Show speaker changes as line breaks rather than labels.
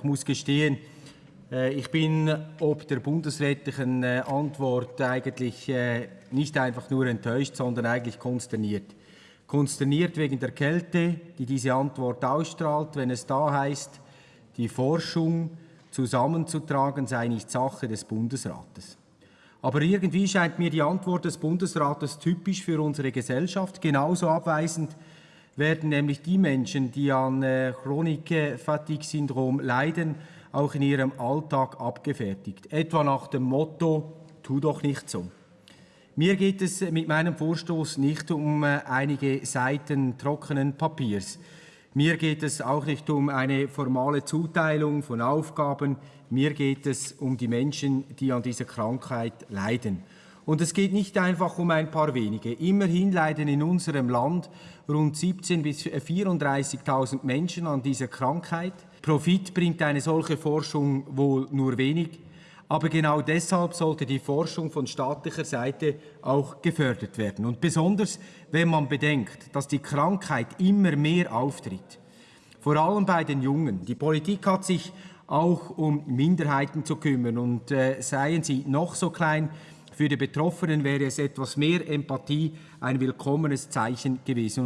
Ich muss gestehen, äh, ich bin ob der bundesrätlichen äh, Antwort eigentlich äh, nicht einfach nur enttäuscht, sondern eigentlich konsterniert. Konsterniert wegen der Kälte, die diese Antwort ausstrahlt, wenn es da heißt, die Forschung zusammenzutragen sei nicht Sache des Bundesrates. Aber irgendwie scheint mir die Antwort des Bundesrates typisch für unsere Gesellschaft. Genauso abweisend werden nämlich die Menschen, die an äh, Chronik-Fatigue-Syndrom leiden, auch in ihrem Alltag abgefertigt. Etwa nach dem Motto, tu doch nicht so. Mir geht es mit meinem Vorstoß nicht um äh, einige Seiten trockenen Papiers. Mir geht es auch nicht um eine formale Zuteilung von Aufgaben. Mir geht es um die Menschen, die an dieser Krankheit leiden. Und es geht nicht einfach um ein paar wenige. Immerhin leiden in unserem Land rund 17.000 bis 34.000 Menschen an dieser Krankheit. Profit bringt eine solche Forschung wohl nur wenig. Aber genau deshalb sollte die Forschung von staatlicher Seite auch gefördert werden. Und besonders, wenn man bedenkt, dass die Krankheit immer mehr auftritt. Vor allem bei den Jungen. Die Politik hat sich auch um Minderheiten zu kümmern und äh, seien sie noch so klein, für die Betroffenen wäre es etwas mehr Empathie ein willkommenes Zeichen gewesen.